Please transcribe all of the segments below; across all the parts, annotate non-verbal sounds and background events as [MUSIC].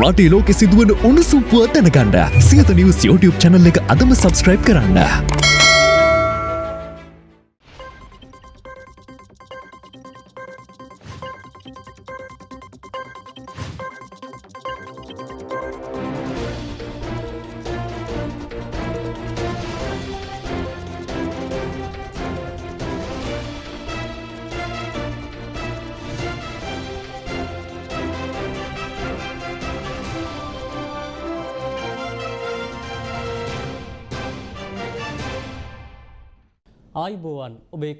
රටේ ලෝකෙ සිදුවන උණුසුම් පුවත් දැනගන්න සියත නිවස් YouTube channel එක අදම subscribe කරන්න.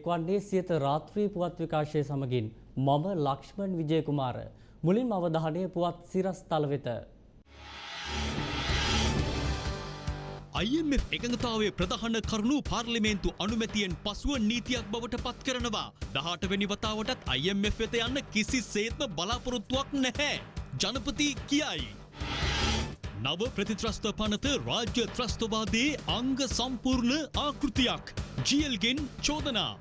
ඔබ එක්වන්නේ සියත රාත්‍රී පුවත් විකාශය සමගින් මම ලක්ෂ්මන් විජයකුමාර මුලින් අවධානය පුවත් සිරස් තල වෙත. IMF එකඟතාවය ප්‍රධාන කරුණු පාර්ලිමේන්තු අනුමැතියෙන් පසුව නීතියක් බවට පත් කරනවා. දහටවැනි වතාවටත් IMF වෙත යන්න කිසි සේත්ම බලාපොරොත්තුවක් නැහැ. ජනපති කියයි. නව ප්‍රතිත්‍රස්ත පනත රාජ්‍ය ත්‍රස්තවාදයේ අංග සම්පූර්ණ ආකෘතියක්. ජියල්ගෙන් චෝදනා.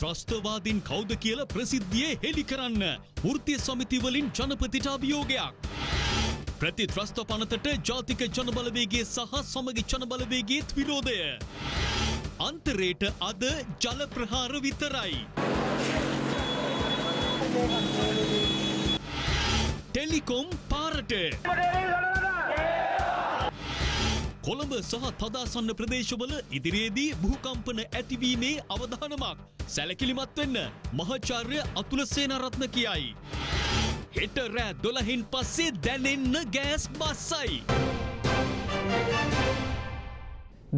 ත්‍රස්තවාදින් කෞද කියල ප්‍රසිද්ධියේ හෙළි කරන්න. වෘතිය සමිතිවලින් ජනපතිට අභියෝගයක්. ප්‍රති ත්‍රස්ත පනතට ජාතික ජනබලවේගේ සහ සමගි ජනබලවේගේත් විරෝධය. අන්තරයට අද ජල ප්‍රහාර විතරයි. ටෙලිකොම් පාරට. කොළඹ සහ තදාසන්න ප්‍රදේශවල ඉදිරියේදී භූකම්පන ඇතිවීමේ අවධානමක් සැලකිලිමත් වෙන්න මහාචාර්ය අතුල සේනරත්න කියයි. හෙට රෑ දොළහින් පස්සේ දැනෙන්න ගෑස් බස්සයි.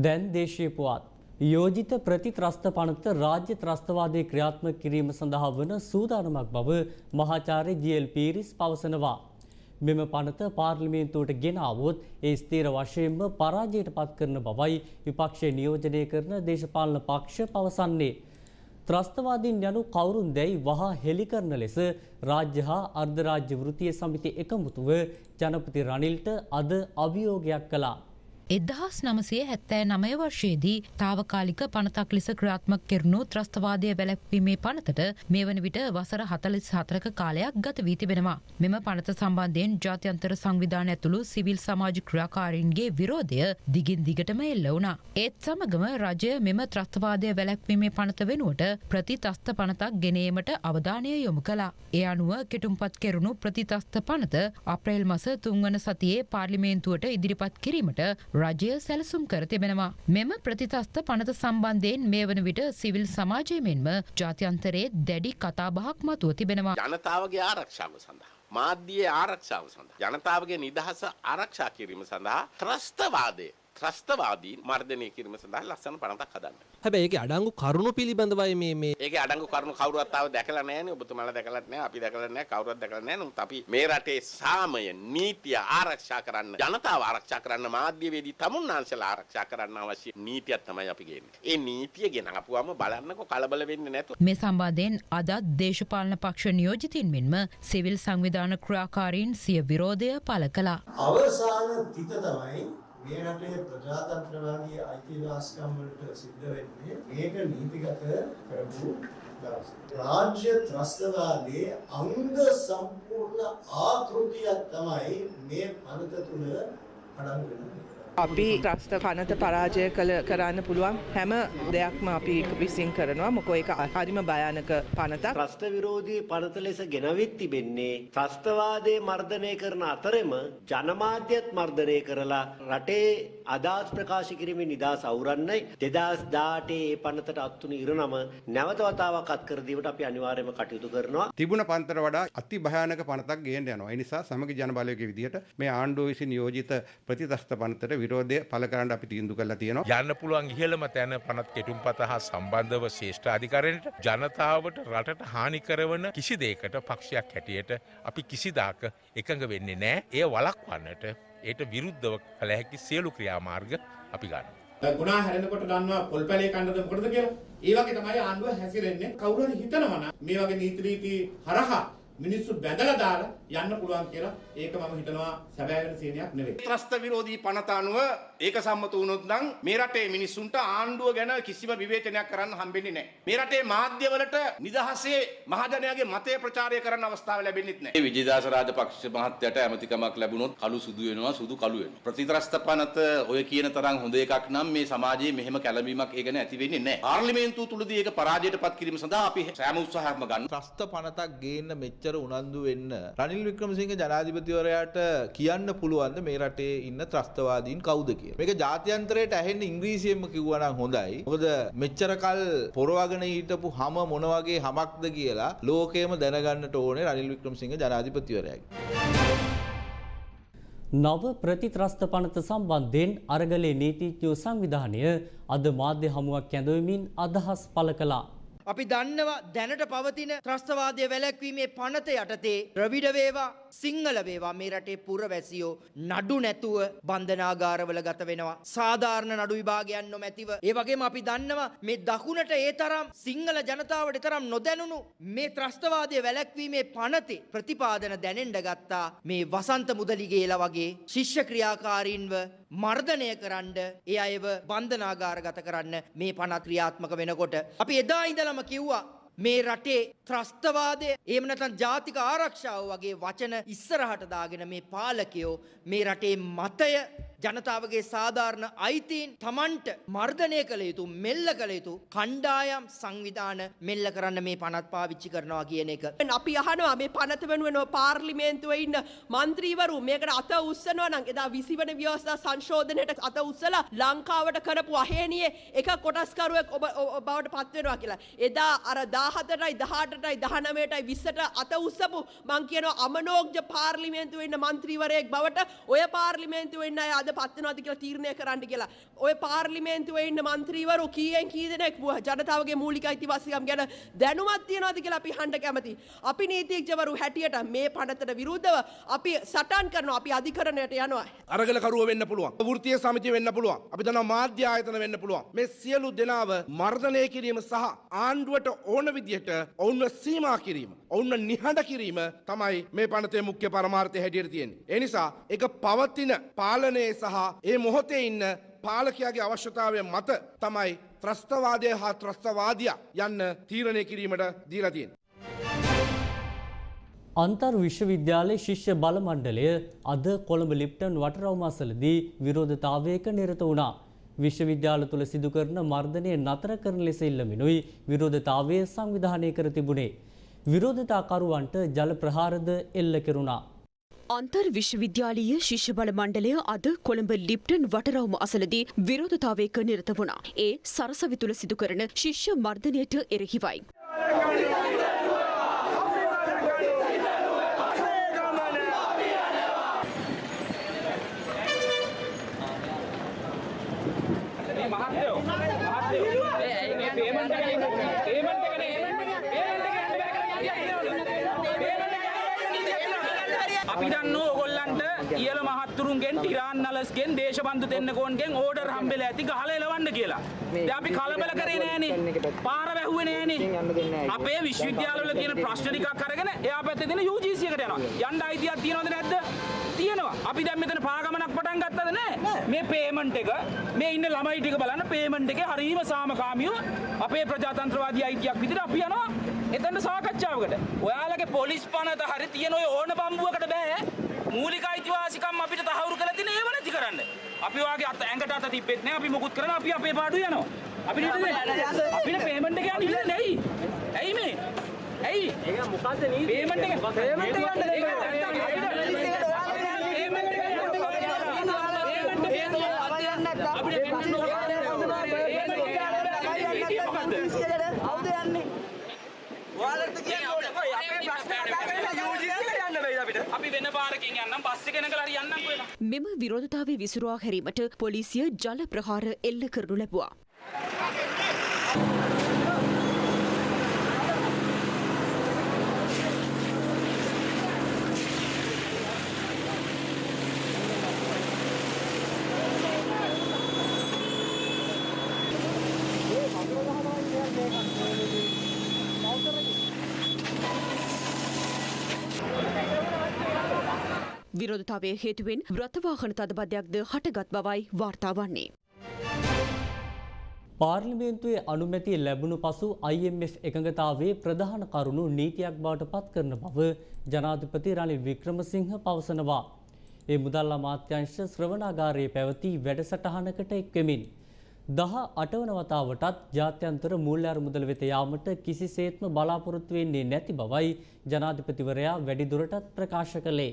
දැන් දේශීය පුවත්. යෝජිත ප්‍රතිත්‍රස්ත පනත රාජ්‍ය ත්‍රස්තවාදය ක්‍රියාත්ම කිරීම සඳහා වන සූදානමක් බව මහාචාර්ය ජල් පීරිස් පවසනවා. මෙම පනත පාර්ලිමේන්තුවට ගෙනාවොත් ඒ ස්තීර වශයෙන්ම පරාජයට පත් කරන බවයි විපක්ෂය නියෝජනය කරන දේශපාලන පක්ෂ පවසන්නේ. ත්‍රස්තවාදීන් යනු කවුරුන් දැයි වහා හෙළි කරන ලෙස රාජ්‍ය හා අර්ධරාජ්‍ය වෘතිය සමිති එකමුතුව ජනපති රනිල්ට අද අභියෝගයක් කළා. එදහස් නමසේ හැත්තෑ නමය වර්ෂයේදී තාවකාලික පනතක් ලෙස ක්‍රාත්මක් කෙරුණු ත්‍රස්තවාදය වැලැක්වීමේ පනතට මේ වන විට වසර හතලිස් හතරක කාලයක් ගත වී තිබෙනවා. මෙම පනත සම්බන්ධයෙන් ජාත්‍යන්තර සංවිධාන ඇතුළු සිවිල් සමාජ ක්‍රියාකාරීන්ගේ විරෝධය දිගින් දිගටම එල්ල වුණා. ඒත් සමගම රජය මෙම ත්‍රස්තවාදය වැලැක්වීමේ පනත වෙනුවට ප්‍රතිතස්ත පනතක් ගෙනීමට අවධානය යොමු කලා. ඒ අනුව කෙටුම්පත් කෙරුණු ප්‍රතිතස්ත පනත අප්‍රේල් මස තුන්වන සතියේ පාර්ලිමේන්තුවට ඉදිරිපත් කිරීමට රජය සැලසුම් කර තිබෙනවා. මෙම ප්‍රතිතස්ත පනත සම්බන්ධයෙන් මේ වන විට සිවිල් සමාජය මෙන්ම ජාත්‍යන්තරයේ දැඩි කතාබහක් මතුව තිබෙනවා. ජනතාවගේ ආරක්ෂාව සඳහා. මාධ්‍යයේ ආරක්ෂාව සඳහා. ජනතාවගේ නිදහස ආරක්ෂා කිරීම සඳහා ත්‍රස්තවාදය ත්‍රස්තවාදීන් මර්ධනය කිරීම සඳහා ලස්සන පනතක් හදන්න. හැබැයි ඒක අඩංගු කරුණු පිළිබඳවයි මේ මේ ඒක අඩංගු කරුණු කවුරුවත් ආව දැකලා නැහැනේ ඔබතුමාලා දැකලත් නැහැ අපි දැකලා නැහැ කවුරුවත් දැකලා නැහැ නමුත් අපි මේ රටේ සාමය නීතිය ආරක්ෂා කරන්න ජනතාව ආරක්ෂා කරන්න මාධ්‍යවේදී තමුන්නාන්සලා ආරක්ෂා කරන්න අවශ්‍ය නීතියක් තමයි අපි ගේන්නේ. ඒ නීතිය ගෙනාපුවම බලන්නකො කලබල වෙන්නේ නැතුව මේ සම්බන්ධයෙන් අදත් දේශපාලන පක්ෂ නියෝජිතින් මෙන්ම සිවිල් සංවිධාන ක්‍රියාකාරීන් සිය විරෝධය පළ කළා. අවසාන තිත තමයි මේ රටේ ප්‍රජාතන්ත්‍රවාදී අයිතිවාසිකම් වලට සිද්ධ වෙන්නේ මේක නීතිගත කරපු දවස්. රාජ්‍ය ත්‍රස්තවාදයේ අංග සම්පූර්ණ ආකෘතියක් තමයි මේ පනත තුල අඩංගු වෙන්නේ. අපි ත්‍රස්ත පනත පරාජය කළ කරන්න පුළුවන් හැම දෙයක්ම අපි විසින් කරනවා මොකෝ ඒක හරිම භයානක පනතක්. ත්‍රස්ත විරෝධී පනත ලෙස ගෙනවිත් තිබෙන්නේ ත්‍රස්තවාදය මර්ධනය කරන අතරෙම ජනමාධ්‍යත් මර්ධනය කරලා රටේ අදහස් ප්‍රකාශ කිරීමේ නිදහස අවුරන්නයි 2018 ඒ පනතට අත්තුණු ඉරණම නැවත වතාවක් අත් කර දීමට අපි අනිවාර්යයෙන්ම කටයුතු කරනවා. තිබුණ පන්තර වඩා අති භයානක පනතක් ගේන්න යනවා. ඒ නිසා සමගි ජන බලවේගයේ විදිහට මේ ආණ්ඩුව විසින් නියෝජිත ප්‍රතිතස්ත පනතට විරෝධය පළ කරන්න අපි තීන්දුව කරලා තියෙනවා. යන්න පුළුවන් ඉහළම තැන පනත් කෙටුම්පත හා සම්බන්ධව ශේෂ්ඨ අධිකරණයට ජනතාවට රටට හානි කරවන කිසි දෙයකට පක්ෂයක් හැටියට අපි කිසිදාක එකඟ වෙන්නේ නෑ. එය වළක්වන්නට ඒට විරුද්ධව කළ හැකි සියලු ක්‍රියාමාර්ග අපි ගන්න. ගුණා හැරෙනකොට දන්නවා පොල් පැලේ කන්නද මොකටද කියලා. ඒ වගේ තමයි ආණ්ඩුව හැසිරෙන්නේ. කවුරු හරි හිතනවා මේ වගේ නීති රීති හරහා මිනිස්සු බැඳලා දාලා යන්න පුළුවන් කියලා ඒක මම හිතනවා සැබෑ වෙන සේනයක් නෙවෙයි. ත්‍රස්ත විරෝධී පනත අනුව ඒක සම්මත වුණොත් නම් මේ රටේ මිනිස්සුන්ට ආණ්ඩුව ගැන කිසිම විවේචනයක් කරන්න හම්බෙන්නේ නැහැ. මේ රටේ මාධ්‍යවලට නිදහසේ මහජනයාගේ මතය ප්‍රචාරය කරන්න අවස්ථාව ලැබෙන්නෙත් නැහැ. විජේදාස රාජපක්ෂ මහත්තයට ඇමතිකමක් ලැබුණොත් කළු සුදු වෙනවා සුදු කළු වෙනවා. ප්‍රතිත්‍රස්ත පනත ඔය කියන තරම් හොඳ එකක් නම් මේ සමාජයේ මෙහෙම කැළඹීමක් ඒ ගැන ඇති වෙන්නේ නැහැ. පාර්ලිමේන්තුව තුලදී ඒක පරාජයට පත් කිරීම සඳහා අපි සෑම උත්සාහයක්ම ගන්න. ත්‍රස්ත පනතක් ගේන්න මෙච්චර උනන්දු වෙන්න රනිල් වික්‍රමසිංහ ජනාධිපතිවරයාට කියන්න පුළුවන්ද මේ රටේ ඉන්න ත්‍රස්තවාදීන් කවුද කියලා. මේක ජාත්‍යන්තරයට ඇහෙන්න ඉංග්‍රීසියෙන්ම කිව්වා නම් හොඳයි. මොකද මෙච්චර කල් පොරවගෙන හිටපු හැම මොන වගේ හැමක්ද කියලා ලෝකෙම දැනගන්නට ඕනේ රනිල් වික්‍රමසිංහ ජනාධිපතිවරයාගේ. නව ප්‍රතිත්‍රස්ත පනත සම්බන්ධයෙන් අරගලේ නීතිඥයෝ සංවිධානය අද මාධ්‍ය හමුවක් ඇඳවමින් අදහස් පළ කළා. අපි දන්නවා දැනට පවතින ත්‍රස්තවාදය වැලැක්වීමේ පනත යටතේ ද්‍රවිඩ වේවා සිංහල වේවා මේ රටේ පුරවැසියෝ නඩු නැතුව බන්ධනාගාරවල ගත වෙනවා. සාධාරණ නඩු විභාගයන් නොමැතිව. ඒ වගේම අපි දන්නවා මේ දකුණට ඒ තරම් සිංහල ජනතාවට තරම් නොදැනුණු මේ ත්‍රස්තවාදය වැලැක්වීමේ පනතේ ප්‍රතිපාදන දැනෙන්ඩ ගත්තා මේ වසන්ත මුදලිගේලා වගේ ශිෂ්‍ය ක්‍රියාකාරීන්ව මර්ධනය කරන්න ඒ අයව බන්ධනාගාරගත කරන්න මේ පනත් ක්‍රියාත්මක වෙනකොට. අපි එදා ඉඳලම කිව්වා මේ රටේ ත්‍රස්තවාදය එහෙම නැත්නම් ජාතික ආරක්ෂාව වගේ වචන ඉස්සරහට දාගෙන මේ පාලකයෝ මේ රටේ මතය ජනතාවගේ සාධාරණ අයිතීන් තමන්ට මර්ධනය කළ යුතු මෙල්ල කළ යුතු කණ්ඩායම් සංවිධාන මෙල්ල කරන්න මේ පනත් පාවිච්චි කරනවා කියන එක. අපි අහනවා මේ පනත වෙනුවෙන පාර්ලිමේන්තුවේ ඉන්න මන්ත්‍රීවරු මේකට අත උස්සනවා නම් එදා 20 වෙනි ව්‍යවස්ථා සංශෝධනයට අත උස්සලා ලංකාවට කරපු අහේනියේ එක කොටස්කරුවෙක් ඔබ බවට පත් වෙනවා කියලා. එදා අර 17ටයි 18ටයි 19ටයි 20ට අත උස්සපු මං කියනවා අමනෝග්ජ පාර්ලිමේන්තුවේ ඉන්න මන්ත්‍රීවරයෙක් බවට ඔය පාර්ලිමේන්තුවේ ඉන්න අය අද අද පත්වනවාද කියලා තීරණය කරන්න කියලා. ඔය පාර්ලිමේන්තුවේ ඉන්න මන්ත්‍රීවරු කීයෙන් කී දෙනෙක් ජනතාවගේ මූලික අයිතිවාසිකම් ගැන දැනුමක් තියනවාද කියලා අපි හඬ කැමති. අපි නීතිඥවරු හැටියට මේ පනතට විරුද්ධව අපි සටන් කරනවා. අපි අධිකරණයට යනවා. අරගලකරුව වෙන්න පුළුවන්. වෘත්තීය සමිතිය වෙන්න පුළුවන්. අපි දන්නවා මාධ්‍ය ආයතන වෙන්න පුළුවන්. මේ සියලු දෙනාව මර්ධනය කිරීම සහ ආණ්ඩුවට ඕන විදිහට ඔවුන්ව සීමා කිරීම. ඔවුන්ව නිහඬ කිරීම තමයි මේ පනතේ මුඛ්‍ය පරමාර්ථය හැටියට තියෙන්නේ. ඒ නිසා ඒක පවතින පාලනයේ සහ ඒ මොහොතේ ඉන්න පාලකයාගේ අවශ්‍යතාවය මත තමයි ත්‍රස්තවාදය හා ත්‍රස්තවාදය යන්න තීරණය කිරීමට දීලා තියෙන්නේ. අන්තර් විශ්වවිද්‍යාලයේ ශිෂ්‍ය බල මණ්ඩලය අද කොළඹ ලිප්ටන් වටරවුම අසලදී විරෝධතාවයක නිරත වුණා. විශ්වවිද්‍යාල තුළ සිදු කරන මර්ධනය නතර කරන ලෙස ඉල්ලමිනුයි විරෝධතාවය සංවිධානය කර තිබුණේ. විරෝධතාකරුවන්ට ජල ප්‍රහාරද එල්ල කෙරුණා. අන්තර් විශ්වවිද්‍යාලීය ශිෂ්‍ය බල මණ්ඩලය අද කොළඹ ලිප්ටන් වටරවුම අසලදී විරෝධතාවයක නිරත වුණා. ඒ සරසවි තුළ සිදු කරන ශිෂ්‍ය මර්ධනයට එරෙහිවයි. ඉහල මහත්තුරුන්ගෙන් ටිරාන්නලස්ගෙන් දේශබන්ධු දෙන්නකෝන්ගෙන් ඕඩර් හම්බෙලා ඇති ගහලා එලවන්න කියලා. දැන් අපි කලබල කරේ නෑනේ. පාර වැහුවේ නෑනේ. අපේ විශ්වවිද්‍යාලවල තියෙන ප්‍රශ්න ටිකක් අරගෙන එයා පැත්තේ තියෙන UGC එකට යනවා. යන්න අයිතියක් තියනවද නැද්ද? තියෙනවා. අපි දැන් මෙතන පාගමනක් පටන් ගත්තද නෑ? මේ පේමන්ට් එක මේ ඉන්න ළමයි ටික බලන්න පේමන්ට් එකේ හරීම සාමකාමීව අපේ ප්‍රජාතන්ත්‍රවාදී අයිතියක් විදිහට අපි යනවා එතන සාකච්ඡාවකට. ඔයාලගේ පොලිස් පනත හරි තියෙන ඔය ඕන බම්බුවකට බෑ. මූලික අයිතිවාසිකම් අපිට තහවුරු කරලා තියෙන ඒව නැති කරන්න. අපි වාගේ අත ඇඟට අත තිබ්බෙත් නෑ. අපි මොකුත් කරනවා. අපි අපේ පාඩුව යනවා. අපිට හිතන්නේ අපිට පේමන්ට් එක යන්න ඉල්ලන්නේ ඇයි? ඇයි මේ? ඇයි? ඒක මොකද්ද නීතිය? පේමන්ට් එක පේමන්ට් එක යන්න දෙන්න. අපි වෙන පාරකින් යන්නම් බස් එක නැගලා හරි යන්නම් කොහෙද මෙම විරෝධතාවය විසුරුවා හැරීමට පොලිසිය ජල ප්‍රහාර එල්ල කරනු ලැබුවා. විරෝධතාවය හේතුවෙන් රථවාහන තදබදයක්ද හටගත් බවයි වාර්තා වන්නේ. පාර්ලිමේන්තුවේ අනුමැතිය ලැබුණු පසු IMF එකඟතාවේ ප්‍රධාන කරුණු නීතියක් බවට පත් කරන බව ජනාධිපති රනිල් වික්‍රමසිංහ පවසනවා. ඒ මුදල් අමාත්‍යංශ ශ්‍රවණාගාරයේ පැවති වැඩසටහනකට එක්වෙමින්. දහ අටවන වතාවටත් ජාත්‍යන්තර මූල්‍ය අරමුදල වෙත යාමට කිසිසේත්ම බලාපොරොත්තු වෙන්නේ නැති බවයි ජනාධිපතිවරයා වැඩිදුරටත් ප්‍රකාශ කළේ.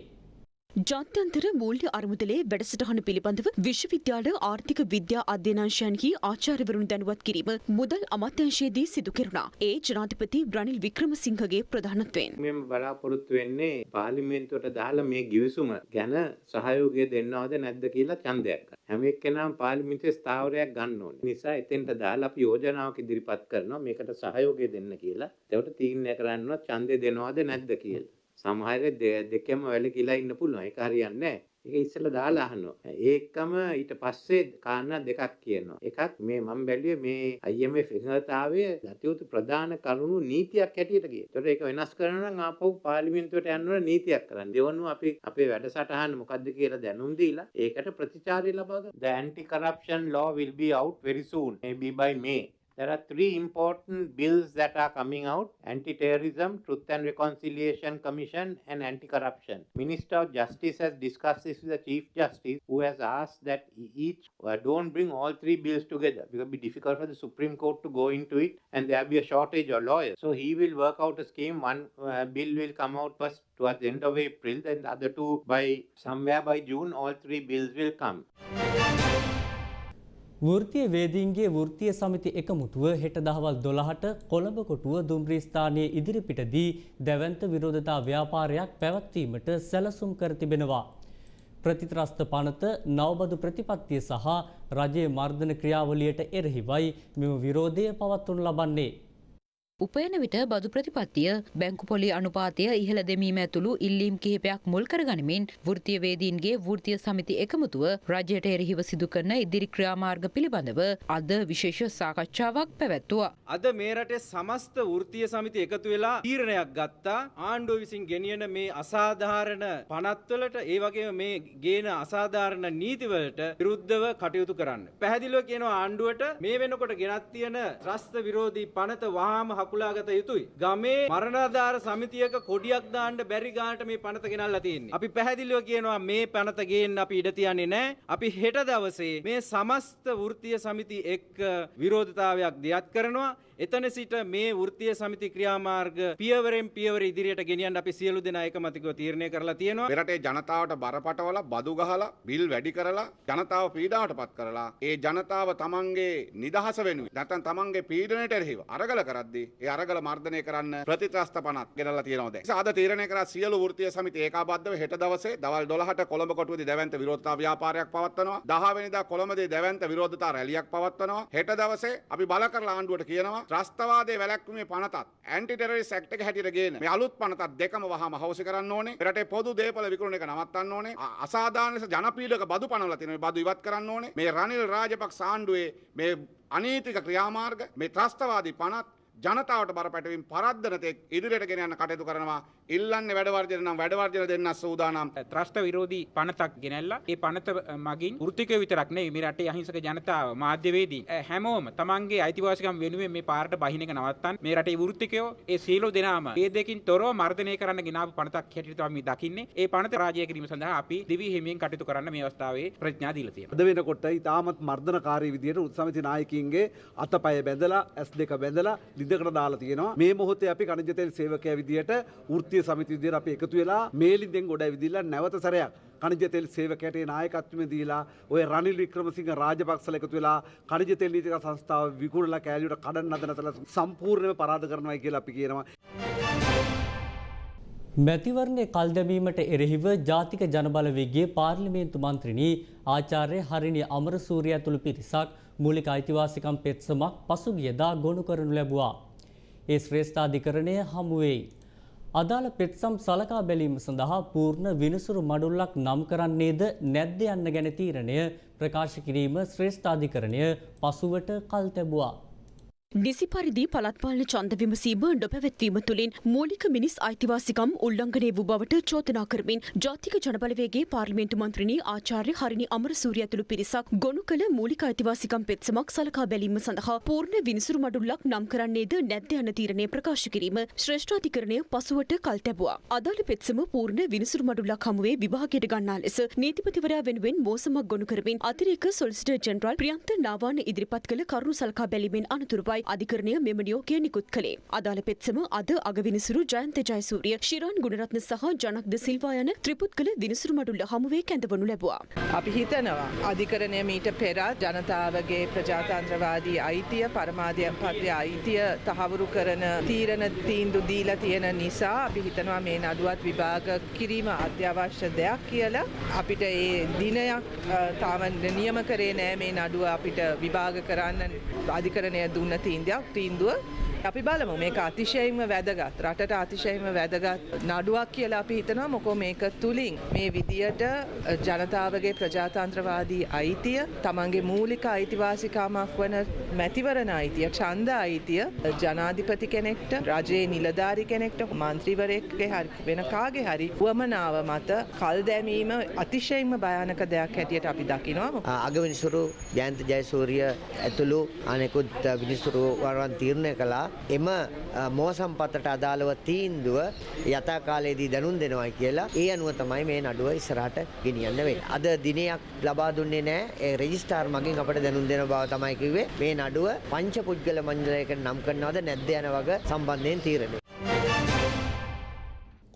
ජාත්‍යන්තර මූල්‍ය අරමුදලේ වැඩසටහන පිළිබඳව විශ්වවිද්‍යාල ආර්ථික විද්‍යා අධ්‍යනාංශයන්හි ආචාර්යවරුන් දැනුවත් කිරීම මුදල් අමාත්‍යංශයේදී සිදු කෙරුණා. ඒ ජනාධිපති රනිල් වික්‍රමසිංහගේ ප්‍රධානත්වයෙන්. මෙම බලාපොරොත්තු වෙන්නේ පාර්ලිමේන්තුවට දාලා මේ ගිවිසුම ගැන සහයෝගය දෙන්නවද නැද්ද කියලා ඡන්දයක් ගන්න. හැම එක්කෙනාම පාර්ලිමේන්තුවේ ස්ථාවරයක් ගන්න ඕනේ. නිසා එතෙන්ට දාලා අපි යෝජනාවක් ඉදිරිපත් කරනවා මේකට සහයෝගය දෙන්න කියලා. ඒකට තීරණය කරන්න ඡන්දය දෙනවද නැද්ද කියලා. සමහර දෙකම වැලකිලා ඉන්න පුළුවන්. ඒක හරියන්නේ නැහැ. ඒක ඉස්සෙල්ලා දාලා අහනවා. ඒකම ඊට පස්සේ කාරණා දෙකක් කියනවා. එකක් මේ මම බැලුවේ මේ IMF එකඟතාවය ගතියුතු ප්‍රධාන කරුණු නීතියක් හැටියට ගියේ. ඒතකොට ඒක වෙනස් කරනවා නම් ආපහු පාර්ලිමේන්තුවට යන්න ඕන නීතියක් කරන්න. දෙවනුව අපි අපේ වැඩසටහන මොකද්ද කියලා දැනුම් දීලා ඒකට ප්‍රතිචාරය ලබා ගන්න. The anti-corruption law will be out very soon, maybe by May. There are three important bills that are coming out anti-terrorism, truth and reconciliation commission and anti-corruption. Minister of Justice has discussed this with the Chief Justice who has asked that each uh, don't bring all three bills together because it will be difficult for the Supreme Court to go into it and there will be a shortage of lawyers. So he will work out a scheme. One uh, bill will come out first towards the end of April then the other two by somewhere by June all three bills will come. වෘතිය වේදීන්ගේ වෘතිය සමිති එකමුතුව හෙට දහවල් දොළහට කොළඹ කොටුව දුම්රී ස්ථානයේ ඉදිරිපිටදී දැවන්ත විරෝධතා ව්‍යාපාරයක් පැවැත්වීමට සැලසුම් කර තිබෙනවා. ප්‍රතිත්‍රස්ත පනත නවබදු ප්‍රතිපත්තිය සහ රජයේ මර්ධන ක්‍රියාවලියට එරෙහිවයි මෙම විරෝධය පවත්වනු ලබන්නේ. උපයන විට බදු ප්‍රතිපත්තිය බැංකු පොලි අනුපාතය ඉහළ දෙමීම ඇතුළු ඉල්ලීම් කිහිපයක් මුල් කරගනිමින් වෘතිය වේදීන්ගේ වෘතිය සමිති එකමුතුව රජයට එරෙහිව සිදු කරන ඉදිරි ක්‍රියාමාර්ග පිළිබඳව අද විශේෂ සාකච්ඡාවක් පැවැත්තුවා. අද මේ රටේ සමස්ත වෘතිය සමිති එකතු වෙලා තීරණයක් ගත්තා ආණ්ඩුව විසින් ගෙනියන මේ අසාධාරණ පනත්වලට ඒ වගේම මේ ගේන අසාධාරණ නීතිවලට විරුද්ධව කටයුතු කරන්න. පැහැදිලිව කියනවා ආණ්ඩුවට මේ වෙනකොට ගෙනත් තියෙන ත්‍රස්ත විරෝධී පනත වහාම හකුලාගත යුතුයි. ගමේ මරණාධාර සමිතියක කොඩියක් දාන්න බැරි ගානට මේ පනත ගෙනල්ලා තියෙන්නේ. අපි පැහැදිලිව කියනවා මේ පනත ගේන්න අපි ඉඩ තියන්නේ නැහැ. අපි හෙට දවසේ මේ සමස්ත වෘත්තීය සමිති එක්ක විරෝධතාවයක් දියත් කරනවා. එතන සිට මේ වෘත්තීය සමිති ක්‍රියාමාර්ග පියවරෙන් පියවර ඉදිරියට ගෙනියන්න අපි සියලු දෙනා එකමතිකව තීරණය කරලා තියෙනවා. මෙරටේ ජනතාවට බරපතවල බදු ගහලා බිල් වැඩි කරලා ජනතාව පීඩාවට පත් කරලා ඒ ජනතාව තමන්ගේ නිදහස වෙනුවෙන් නැත්නම් තමන්ගේ පීඩනයට එරෙහිව අරගල කරද්දී ඒ අරගල මර්ධනය කරන්න ප්‍රතිත්‍රස්ත පනත් ගෙනල්ලා තියෙනවා දැන්. ආද තීරණය කරා සියලු වෘත්තීය සමිති ඒකාබද්ධව හෙට දවසේ දවල් 12ට කොළඹ කොටුවේදී දැවැන්ත විරෝධතා ව්‍යාපාරයක් පවත්වනවා. 10 වෙනිදා කොළඹදී දැවැන්ත විරෝධතා රැලියක් පවත්වනවා. හෙට දවසේ අපි බල කරලා ආණ්ඩුවට කියනවා ත්‍රස්තවාදයේ වැළැක්වීමේ පනතත් ඇන්ටි ටෙරරිස්ට් ඇක්ට් එක හැටියට ගේන මේ අලුත් පනතත් දෙකම වහාම හවුසි කරන්න ඕනේ. රටේ පොදු දේපල විකුණන එක නවත්තන්න ඕනේ. අසාධාරණ ලෙස ජනපීඩක බදු පනවලා තියෙන මේ බදු ඉවත් කරන්න ඕනේ. මේ රනිල් රාජපක්ෂ ආණ්ඩුවේ මේ අනීතික ක්‍රියාමාර්ග මේ ත්‍රස්තවාදී පනත් ජනතාවට බරපැටවීම පරද්දන තෙක් ඉදිරියට ගෙන යන්න කටයුතු කරනවා. ඉල්ලන්නේ වැඩවර්ජන නම් වැඩවර්ජන දෙන්න සූදානම්. ත්‍රස්ත විරෝධී පනතක් ගෙනල්ලා ඒ පනත මගින් වෘත්තිකයෝ විතරක් නෙවෙයි මේ රටේ අහිංසක ජනතාව මාධ්‍යවේදී හැමෝම තමන්ගේ අයිතිවාසිකම් වෙනුවෙන් මේ පාරට බහින එක නවත්තන්න මේ රටේ වෘත්තිකයෝ ඒ සියලු දෙනාම ඒ දෙකින් තොරව මර්ධනය කරන්න ගෙනාවු පනතක් හැටියට තමයි දකින්නේ. ඒ පනත රාජ්‍ය කිරීම සඳහා අපි දිවි හිමියෙන් කටයුතු කරන්න මේ අවස්ථාවේ ප්‍රඥා දීලා තියෙනවා. අද වෙනකොට ඉතාමත් මර්ධනකාරී විදියට උත්සමිති නායකින්ගේ අතපය බැඳලා ඇස් දෙක බැඳලා ලිඳකට දාලා තියෙනවා. මේ මොහොතේ අපි කණජ තෙල් සේවකයා විදියට වෘත්තීය සමිති විදියට අපි එකතු වෙලා මේ ලිඳෙන් ගොඩ ඇවිදිලා නැවත සැරයක් කණජ තෙල් සේවකයට නායකත්වය දීලා ඔය රනිල් වික්‍රමසිංහ රාජපක්ෂල එකතු වෙලා කණජ තෙල් නීතික සංස්ථාව විකුණලා කෑලියට කඩන්න හදන තල සම්පූර්ණයෙන්ම පරාද කරනවා කියලා අපි කියනවා. මැතිවරණය කල් දැමීමට එරෙහිව ජාතික ජනබලවේගේ පාර්ලිමේන්තු මන්ත්‍රණී ආචාර්ය හරිනි අමරසූරිය ඇතුළු පිරිසක් මූලික අයිතිවාසිකම් පෙත්සමක් පසුගියදා ගොනු කරනු ලැබුවා. ඒ ශ්‍රේෂ්ඨාධිකරණය හමුවෙයි. අදාළ පෙත්සම් සලකා බැලීම සඳහා පූර්ණ විනිසුරු මඩුල්ලක් නම් කරන්නේද නැද්ද යන්න ගැන තීරණය ප්‍රකාශ කිරීම ශ්‍රේෂ්ඨාධිකරණය පසුවට කල් තැබුවා. නිසි පරිදි පළත්පාලන ඡන්ද විමසීම නොපැවැත්වීම තුළින් මූලික මිනිස් අයිතිවාසිකම් උල්ලංඝනය වූ බවට චෝදනා කරමින් ජාතික ජනබලවේගේ පාර්ලිමේන්තු මන්ත්‍රණී ආචාර්ය හරිනි අමරසූරිය ඇතුළු පිරිසක් ගොනු කළ මූලික අයිතිවාසිකම් පෙත්සමක් සලකා බැලීම සඳහා පූර්ණ විනිසුරු මඩුල්ලක් නම් කරන්නේද නැද්ද යන තීරණය ප්‍රකාශ කිරීම ශ්‍රේෂ්ඨාධිකරණය පසුවට කල් තැබුවා. අදාළ පෙත්සම පූර්ණ විනිසුරු මඩුල්ලක් හමුවේ විභාගයට ගන්නා ලෙස නීතිපතිවරයා වෙනුවෙන් මෝසමක් ගොනු කරමින් අතිරේක සොලිසිටර් ජෙනරාල් ප්‍රියන්ත නාවාන ඉදිරිපත් කළ කරුණු සලකා බැලීමෙන් අනතුරුවයි අධිකරණය මෙම නියෝගය නිකුත් කළේ. අදාළ පෙත්සම අද අගවිනිසුරු ජයන්ත ජයසූරිය, ශිරාන් ගුණරත්න සහ ජනක් ද සිල්වා යන ත්‍රිපුද්ගල විනිසුරු මඩුල්ල හමුවේ කැඳවනු ලැබුවා. අපි හිතනවා අධිකරණය මීට පෙර ජනතාවගේ ප්‍රජාතන්ත්‍රවාදී අයිතිය පරමාධ්‍යපත්‍ය අයිතිය තහවුරු කරන තීරණ තීන්දු දීලා තියෙන නිසා අපි හිතනවා මේ නඩුවත් විභාග කිරීම අත්‍යවශ්‍ය දෙයක් කියලා අපිට ඒ දිනයක් තාම නියම කරේ නෑ මේ නඩුව අපිට විභාග කරන්න අධිකරණය දුන්න තීන්දයක් තීන්දුව අපි බලමු. මේක අතිශයින්ම වැදගත්. රටට අතිශයින්ම වැදගත් නඩුවක් කියලා අපි හිතනවා. මොකෝ මේක තුලින් මේ විදියට ජනතාවගේ ප්‍රජාතන්ත්‍රවාදී අයිතිය තමන්ගේ මූලික අයිතිවාසිකාමක් වන මැතිවරණ අයිතිය ඡන්ද අයිතිය ජනාධිපති කෙනෙක්ට රජයේ නිලධාරි කෙනෙක්ට මන්ත්‍රීවරයෙක්ගේ හරි වෙන කාගේ හරි වමනාව මත කල් දැමීම අතිශයින්ම භයානක දෙයක් හැටියට අපි දකිනවා. අගවිනිසුරු ජයන්ත ජයසූරිය ඇතුළු අනෙකුත් විනිසුරුවරුවන් තීරණය කළා. එම මෝසම්පතට අදාළව තීන්දුව යථා කාලයේදී දැනුම් දෙනවා කියලා ඒ අනුව තමයි මේ නඩුව ඉස්සරහට ගෙනියන්න වෙන්නේ. අද දිනයක් ලබා දුන්නේ නැහැ. ඒ රෙජිස්ට්‍රාර් මගින් අපට දැනුම් දෙන බව තමයි කිව්වේ. මේ නඩුව පංච පුද්ගල මණ්ඩලයකට නම් කරනවද නැද්ද යන වග සම්බන්ධයෙන් තීරණය.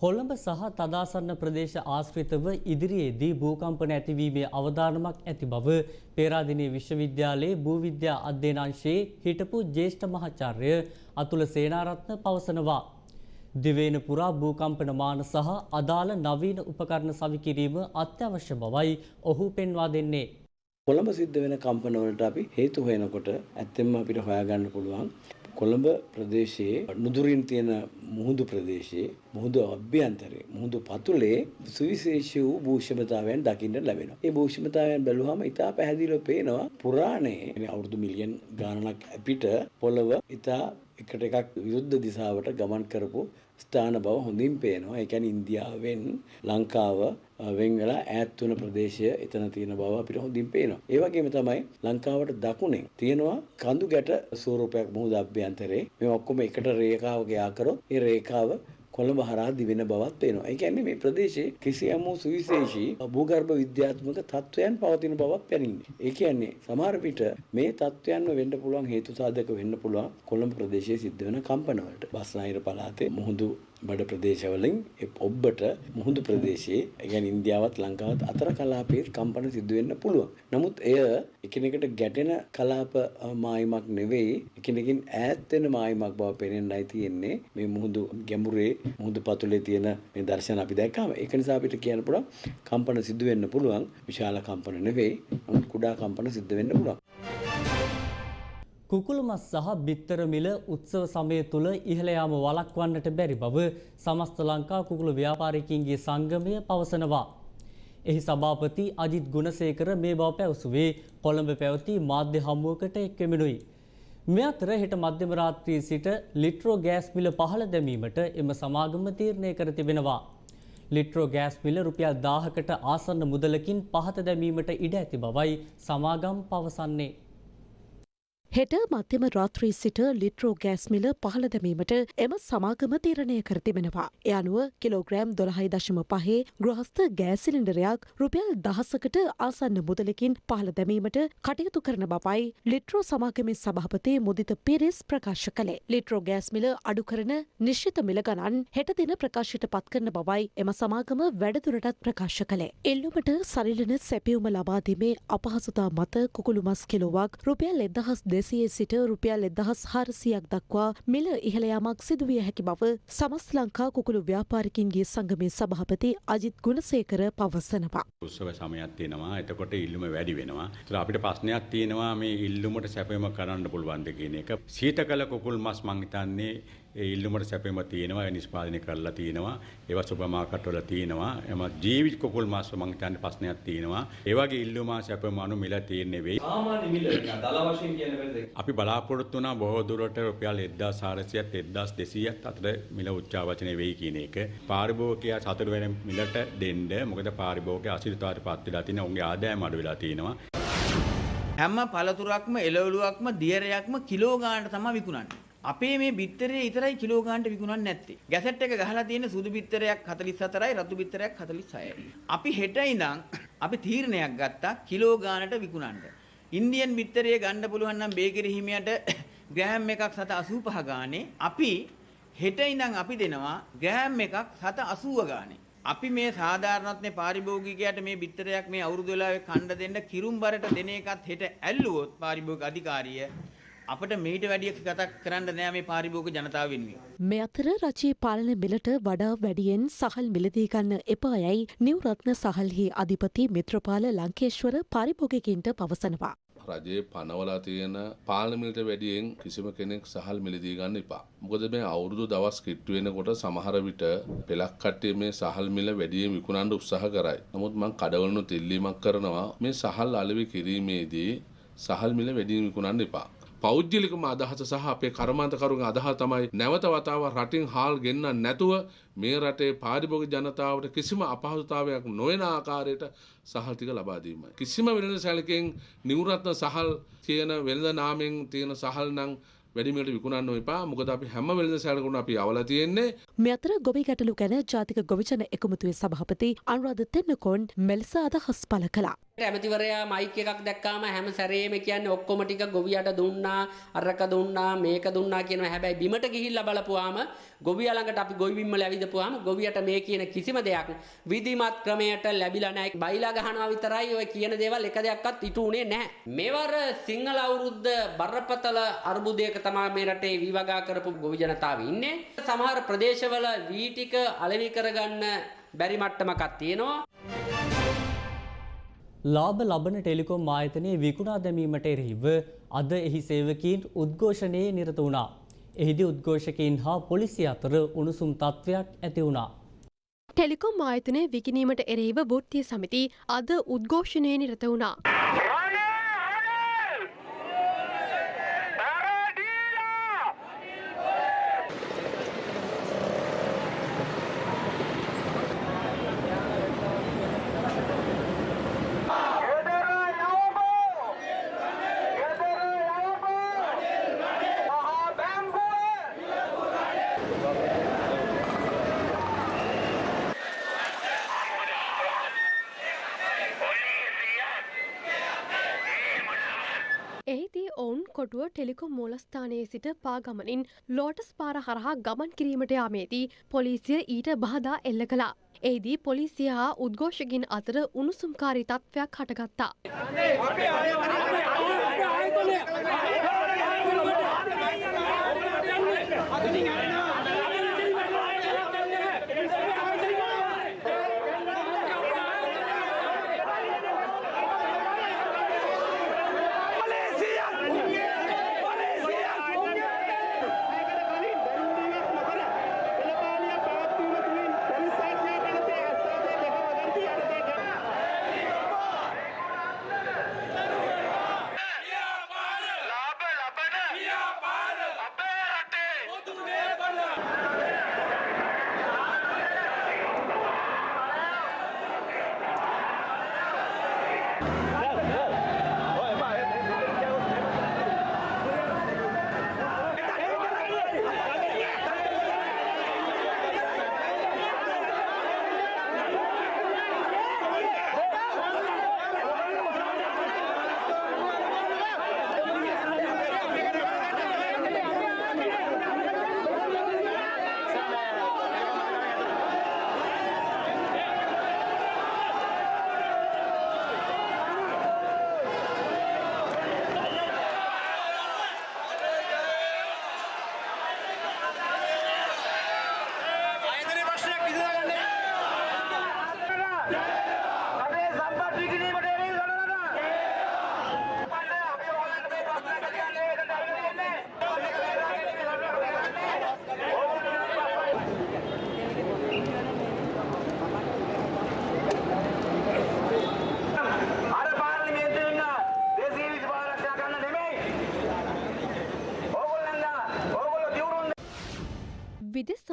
කොළඹ සහ තදාසන්න ප්‍රදේශ ආශ්‍රිතව ඉදිරියේදී භූකම්පන ඇතිවීමේ අවධානමක් ඇති බව පේරාදෙණිය විශ්වවිද්‍යාලයේ භූවිද්‍යා අධ්‍යයනාංශයේ හිටපු ජ්‍යෙෂ්ඨ මහාචාර්ය අතුල සේනාරත්න පවසනවා. දිවයින පුරා භූකම්පන මාන සහ අදාළ නවීන උපකරණ සවිකිරීම අත්‍යවශ්‍ය බවයි ඔහු පෙන්වා දෙන්නේ. කොළඹ සිද්ධ වෙන කම්පනවලට අපි හේතු හොයනකොට ඇත්තෙන්ම අපිට හොයාගන්න පුළුවන් කොළඹ ප්‍රදේශයේ නුදුරින් තියෙන මුහුදු ප්‍රදේශයේ මුහුදු අභ්‍යන්තරයේ මුහුදු පතුලේ සුවිශේෂී වූ භූෂමතාවයන් දකින්න ලැබෙනවා. ඒ භූෂමතාවයන් බැලුවම ඉතා පැහැදිලිව පේනවා පුරාණයේ අවුරුදු මිලියන් ගාණක් පිට පොළව ඉතා එකට එකක් විරුද්ධ දිශාවට ගමන් කරපු ස්ථාන බව හොඳින් පේනවා. ඒ කියන්නේ ඉන්දියාවෙන් ලංකාව වෙන් වෙලා ඈත් වුණ ප්‍රදේශය එතන තියෙන බව අපිට හොඳින් පේනවා. ඒ වගේම තමයි ලංකාවට දකුණෙන් තියෙනවා කඳු ගැට ස්වරූපයක් මුහුද අභ්‍යන්තරේ. මේ ඔක්කොම එකට රේඛාවක යා කරොත් ඒ රේඛාව කොළඹ හරහා දිවෙන බවත් පේනවා. ඒ කියන්නේ මේ ප්‍රදේශයේ කිසියම් වූ සුවිශේෂී භූගර්භ විද්‍යාත්මක තත්වයන් පවතින බවක් පෙනෙන්නේ. ඒ කියන්නේ සමහර විට මේ තත්වයන්ම වෙන්න පුළුවන් හේතු සාධක වෙන්න පුළුවන් කොළඹ ප්‍රදේශයේ සිද්ධ වෙන කම්පනවලට. බස්නාහිර පළාතේ මුහුදු බඩ ප්‍රදේශවලින් ඔබ්බට මුහුදු ප්‍රදේශයේ ගැන ඉන්දියාවත් ලංකාවත් අතර කලාපයේ කම්පන සිදුවෙන්න පුළුවන්. නමුත් එය එකිනෙකට ගැටෙන කලාප මායිමක් නෙවෙයි එකිනෙකින් ඈත් වෙන මායිමක් බව පෙනෙන්නයි තියෙන්නේ මේ මුහුදු ගැඹුරේ මුහුදු පතුලේ තියෙන මේ දර්ශන අපි දැක්කම ඒක නිසා අපිට කියන්න පුළුවන් කම්පන සිදුවෙන්න පුළුවන් විශාල කම්පන නෙවෙයි නමුත් කුඩා කම්පන සිද්ධ වෙන්න පුළුවන්. කුකුළු මස් සහ බිත්තර මිල උත්සව සමය තුළ ඉහළ යාම වළක්වන්නට බැරි බව සමස්ත ලංකා කුකුළු ව්‍යාපාරිකයින්ගේ සංගමය පවසනවා. එහි සභාපති අජිත් ගුණසේකර මේ බව පැවසුවේ කොළඹ පැවති මාධ්‍ය හමුවකට එක්වෙමිනුයි. මේ අතර හෙට මධ්‍යම රාත්‍රී සිට ලිට්‍රෝ ගෑස් මිල පහළ දැමීමට එම සමාගම තීරණය කර තිබෙනවා. ලිට්‍රෝ ගෑස් මිල රුපියල් දාහකට ආසන්න මුදලකින් පහත දැමීමට ඉඩ ඇති බවයි සමාගම් පවසන්නේ. හෙට මධ්‍යම රාත්‍රී සිට ලිට්‍රෝ ගෑස් මිල පහළ දැමීමට එම සමාගම තීරණය කර තිබෙනවා. එ අනුව කිලෝග්‍රෑම් දොළහයි දශම පහේ ගෘහස්ත ගෑසිලින්ඩරයක් රුපියල් දහසකට ආසන්න මුදලකින් පහළ දැමීමට කටයුතු කරන බවයි ලිට්‍රෝ සමාගමේ සභාපති මුදිත පිරිස් ප්‍රකාශ කළේ. ලිට්‍රෝ ගෑස් මිල අඩු කරන නිශ්චිත මිල ගණන් හෙට දින ප්‍රකාශයට පත් කරන බවයි එම සමාගම වැඩදුරටත් ප්‍රකාශ කළේ. එල්ලුමට සරිලන සැපියුම ලබාදීමේ අපහසුතා මත කුකුළු මස් කිලෝවක් රුපියල් එදහස් දෙසියේ සිට රුපියල් එදහස් හාරසියක් දක්වා මිල ඉහළයාමක් සිදුවිය හැකි බව සමස් ලංකා කුකුළු ව්‍යාපාරිකින්ගේ සංගමේ සභාපති අජිත් ගුණසේකර පවසනවා. උත්සව සමයක් තියෙනවා එතකොට ඉල්ලුම වැඩි වෙනවා. ඒත් අපිට ප්‍රශ්නයක් තියෙනවා මේ ඉල්ලුමට සැපයීම කරන්න පුළුවන්ද කියන එක. සීත කළ කුකුල් මස් මං හිතන්නේ ඒ ඉල්ලුමට සැපෙම තියෙනවා ඒ නිෂ්පාදනය කරලා තියෙනවා ඒවා සුපර් මාකට් වල තියෙනවා. එම ජීවිත කුකුල් මාස් මං හිතන්නේ ප්‍රශ්නයක් තියෙනවා. ඒ වගේ ඉල්ලුම සැපෙම අනු මිල තියෙන්නේ වෙයි සාමාන්‍ය මිල දල වශයෙන් කියන වෙලද අපි බලාපොරොත්තු වුණා බොහෝ දුරට රුපියල් 1400ත් 1200ත් අතර මිල උච්චාවචනය වෙයි කියන එක. පාරිභෝගිකයා සතුට වෙන මිලට දෙන්න මොකද පාරිභෝගිකයා අසිරිතවට පත් වෙලා තියෙන උන්ගේ ආදායම අඩු වෙලා තියෙනවා. හැම පළතුරක්ම එළවලුවක්ම දියරයක්ම කිලෝ ගානට තමයි විකුණන්නේ. අපේ මේ බිත්තරේ විතරයි කිලෝ ගානට විකුණන්නේ නැත්තේ. ගැසට් එක ගහලා තියෙන සුදු බිත්තරයක් 44යි රතු බිත්තරයක් 46යි. අපි හෙට ඉඳන් අපි තීරණයක් ගත්තා කිලෝ ගානට විකුණන්න. ඉන්දියන් බිත්තරේ ගන්න පුළුවන් නම් බේකරි හිමියට [COUGHS] ග්‍රෑම් එකක් 785 ගානේ අපි හෙට ඉඳන් අපි දෙනවා ග්‍රෑම් එකක් 780 ගානේ. අපි මේ සාධාරණත්වයේ පාරිභෝගිකයාට මේ බිත්තරයක් මේ අවුරුදු වෙලාවේ කණ්ඩ දෙන්න කිරුම්බරට දෙන එකත් හෙට ඇල්ලුවොත් පාරිභෝගික අධිකාරිය අපිට මීට වැඩිය ගතක් කරන්න නෑ මේ පාරිභෝගික ජනතාව වෙනුවෙන්. මේ අතර රජයේ පාලන මිලට වඩා වැඩියෙන් සහල් මිලදී ගන්න එපා යැයි නිවරත්න සහල්හි අධිපති මිත්‍රපාල ලංකේශ්වර පාරිභෝගිකින්ට පවසනවා. රජයේ පනවලා තියෙන පාලමිලට වැඩියෙන් කිසිම කෙනෙක් සහල් මිලදී ගන්න එපා. මොකද මේ අවුරුදු දවස් කිට්ටු වෙනකොට සමහර විට පෙලක් කට්ටිය මේ සහල් මිල වැඩියෙන් විකුණන්න උත්සාහ කරයි. නමුත් මම කඩවලුණු ඉල්ලීමක් කරනවා මේ සහල් අලෙවි කිරීමේදී සහල් මිල වැඩියෙන් විකුණන්න එපා. පෞද්ගලිකම අදහස සහ අපේ කර්මාන්තකරුන්ගේ අදහස තමයි නැවත වතාවක් රටින් හාල් ගෙන්න නැතුව මේ රටේ පාරිභෝගික ජනතාවට කිසිම අපහසුතාවයක් නොවන ආකාරයට සහල් ටික ලබා දීමයි. කිසිම වෙළඳ සැලකෙන් නිවුරත්න සහල් තියෙන වෙළඳ නාමෙන් තියෙන සහල් නම් වැඩිමිලට විකුණන්න එපා. මොකද අපි හැම වෙළඳ සැලකුණ අපි අවලා තියෙන්නේ. මේ අතර ගොවි ගැටලු ගැන ජාතික ගොවිජන එකමුතුවේ සභාපති අනුරාධ තෙන්නකෝන් මෙලෙස අදහස් පළ කළා. ඇමතිවරයා මයික් එකක් දැක්කාම හැම සැරේම කියන්නේ ඔක්කොම ටික ගොවියට දුන්නා අරක දුන්නා මේක දුන්නා කියනවා. හැබැයි බිමට ගිහිල්ලා බලපුවාම ගොවියා ළඟට අපි ගොවි බිම්මල ඇවිදපුවාම ගොවියට මේ කියන කිසිම දෙයක් විධිමත් ක්‍රමයට ලැබිලා නැහැ. බයිලා ගහනවා විතරයි ඔය කියන දේවල් එක දෙයක්වත් ඉටු උනේ නැහැ. මෙවර සිංහල අවුරුද්ද බරපතල අර්බුදයක තමයි මේ රටේ විවගා කරපු ගොවි ජනතාව ඉන්නේ. සමහර ප්‍රදේශවල වී ටික අලෙවි කරගන්න බැරි මට්ටමක් තියෙනවා. ලාභ ලබන ටෙලිකොම් ආයතනයේ විකුණා දැමීමට එරෙහිව අද එහි සේවකීන් උද්ඝෝෂණයේ නිරත වුණා. එහිදී උද්ඝෝෂකයින් හා පොලිසිය අතර උණුසුම් තත්ත්වයක් ඇති වුණා. ටෙලිකොම් ආයතනය විකිනීමට එරෙහිව වෘත්තිය සමිති අද උද්ඝෝෂණයේ නිරත වුණා. ඔවුන් කොටුව ටෙලිකොම් මූලස්ථානයේ සිට පාගමනින් ලෝටස් පාර හරහා ගමන් කිරීමට යාමේදී පොලිසිය ඊට බාධා එල්ල කළා. එහිදී පොලිසිය හා උද්ඝෝෂකින් අතර උණුසුම්කාරී තත්ත්වයක් හටගත්තා.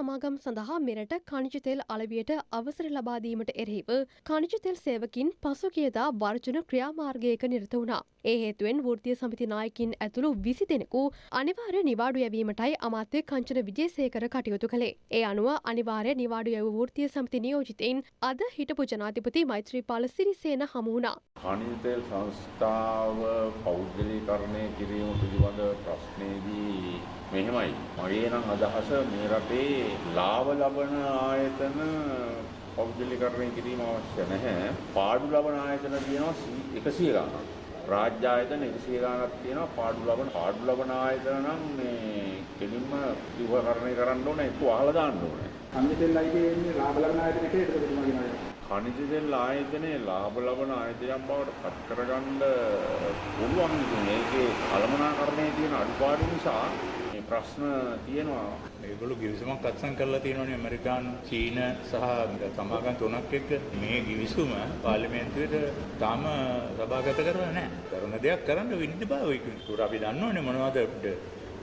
සමාගම් සඳහා මෙරට කනිජ තෙල් අලවියට අවසර ලබාදීමට එරෙහිව කනිජ තෙල් සේවකින් පසුගියදා වර්ජන ක්‍රියාමාර්ගයක නිරත වුණා. ඒ හේතුවෙන් වෘත්තීය සමිති නායකින් ඇතුළු විසි දෙනෙකු අනිවාර්ය නිවාඩු යැවීමටයි අමාත්‍ය කංචන විජේසේකර කටයුතු කළේ. ඒ අනුව අනිවාර්ය නිවාඩු යැවූ වෘත්තීය සමිති නියෝජිතයින් අද හිටපු ජනාධිපති මෛත්‍රීපාල සිරිසේන හමු වුණා. khනිජ තෙල් සංස්ථාව පෞද්ගලීකරණය කිරීම පිළිබඳ ප්‍රශ්නයේදී මෙහෙමයි. මගේ නම් අදහස මේ රටේ ලාභ ලබන ආයතන පෞද්ගලීකරණය කිරීම අවශ්‍ය නැහැ. පාඩු ලබන ආයතන තියෙනවා 100 ගණන්. රාජ්‍ය ආයතන 100 ගණනක් තියෙනවා පාඩු ලබන පාඩු ලබන ආයතන නම් මේ කෙලින්ම විවහකරණය කරන්න ඕනේ ඒක වහලා දාන්න ඕනේ. තෙල් අයිතියේ ලාභ ලබන ආයතන කේද ප්‍රතිමාගෙන khනිජ තෙල් ආයතනයේ ලාභ ලබන ආයතනයක් බවට පත් කරගන්න පුළුවන් ඉතින් ඒකේ කළමනාකරණයේ තියෙන අඩුපාඩු නිසා ප්‍රශ්න තියෙනවා ඒගොල්ලෝ ගිවිසුමක් අත්සන් කරලා තියෙනවනේ ඇමරිකානු චීන සහ සමාගම් තුනක් එක්ක මේ ගිවිසුම පාර්ලිමේන්තුවේට තාම සභාගත කරලා නැහැ. කරන දෙයක් කරන්න විනිවිදභාවය කිව්වා. අපි දන්නවනේ මොනවද අපිට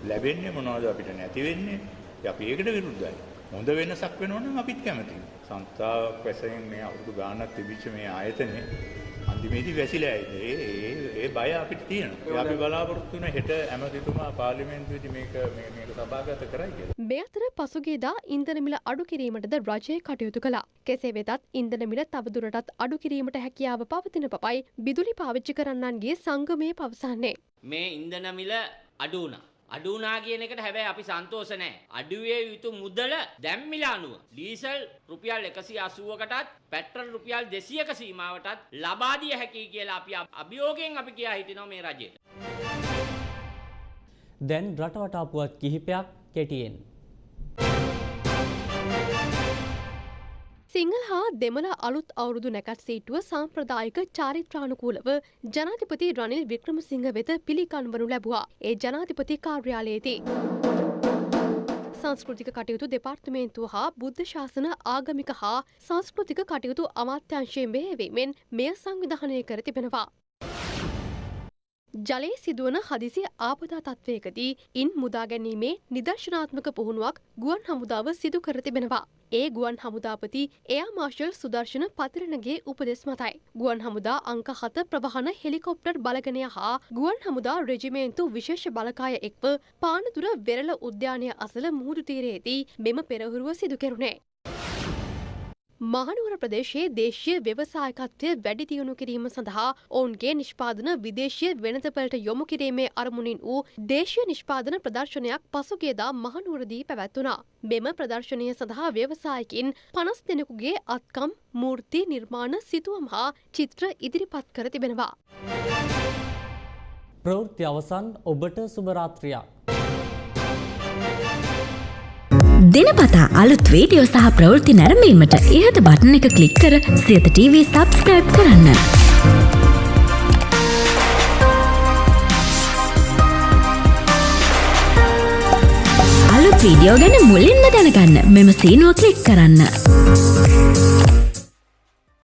ලැබෙන්නේ මොනවද අපිට නැති වෙන්නේ. අපි ඒකට විරුද්ධයි. හොඳ වෙනසක් වෙනවනම් අපිත් කැමතියි. සංස්ථාවක් වශයෙන් මේ අවුරුදු ගාණක් තිබිච්ච මේ ආයතනේ අන්තිමේදී වැසිලා ඒ ඒ ඒ බය අපිට තියෙනවා. අපි බලාපොරොත්තු වෙන හෙට ඇමතිතුමා පාර්ලිමේන්තුවේදී මේක මේ මේක සභාගත කරයි කියලා. මේ අතර පසුගියදා ඉන්ධන මිල අඩු කිරීමටද රජය කටයුතු කළා. කෙසේ වෙතත් ඉන්ධන මිල තවදුරටත් අඩු කිරීමට හැකියාව පවතින බවයි බිදුලි පාවිච්චි කරන්නන්ගේ සංගමය පවසන්නේ. මේ ඉන්ධන මිල අඩු වුණා. අඩු වුණා කියන එකට හැබැයි අපි සන්තෝෂ නැහැ. අඩුවේ යුතු මුදල දැන් මිල අනුව ඩීසල් රුපියල් 180කටත් පෙට්‍රල් රුපියල් 200ක සීමාවටත් ලබා දිය හැකියි කියලා අපි අභියෝගයෙන් අපි කියා හිටිනවා මේ රජයට. දැන් රටවටා පුවත් කිහිපයක් කෙටියෙන්. සිංහල හා දෙමළ අලුත් අවුරුදු නැකත් සීටුව සාම්ප්‍රදායික චාරිත්‍රානුකූලව ජනාධිපති රනිල් වික්‍රමසිංහ වෙත පිළිකන්වනු ලැබවා ඒ ජනාධිපති කාර්යාලයේදී. සංස්කෘතික කටයුතු දෙපාර්තමේන්තුව හා බුද්ධ ශාසන ආගමික හා සංස්කෘතික කටයුතු අමාත්‍යංශයෙන් බෙහෙවීමෙන් මෙය සංවිධානය කර තිබෙනවා. ජලයේ සිදුවන හදිසි ආපදා තත්ත්වයකදී ඉන් මුදාගැනීමේ නිදර්ශනාත්මක පුහුණුවක් ගුවන් හමුදාව සිදු කර තිබෙනවා. ඒ ගුවන් හමුදාපති එයා මාර්ශල් සුදර්ශන පතිරණගේ උපදෙස් මතයි. ගුවන් හමුදා අංක හත ප්‍රවාහන හෙලිකොප්ටර් බලගනය හා ගුවන් හමුදා රෙජිමේන්තු විශේෂ බලකාය එක්ව පානදුර වෙරළ උද්‍යානය අසල මුහුදු තීරයේදී මෙම පෙරහුරුව සිදු කෙරුණේ. මහනුවර ප්‍රදේශයේ දේශීය ව්‍යවසායකත්වය වැඩි දියුණු කිරීම සඳහා ඔවුන්ගේ නිෂ්පාදන විදේශීය වෙනතපලට යොමු කිරීමේ අරමුණින් වූ දේශීය නිෂ්පාදන ප්‍රදර්ශනයක් පසුගියදා මහනුවරදී පැවැත්වුණා. මෙම ප්‍රදර්ශනය සඳහා ව්‍යවසායකින් පනස් දෙනෙකුගේ අත්කම් මූර්ති නිර්මාණ සිතුවම් හා චිත්‍ර ඉදිරිපත් කර තිබෙනවා. ප්‍රවෘත්ති අවසන් ඔබට සුභරාත්‍රියක්. දෙනපතා අලුත් වීඩියෝ සහ ප්‍රවෘත්ති නැරඹීමට ඉහත බටන එක ක්ලික් කර සියත TV සබස්ක්‍රයිබ් කරන්න. අලුත් වීඩියෝ ගැන මුලින්ම දැනගන්න මෙම සීනුව ක්ලික් කරන්න.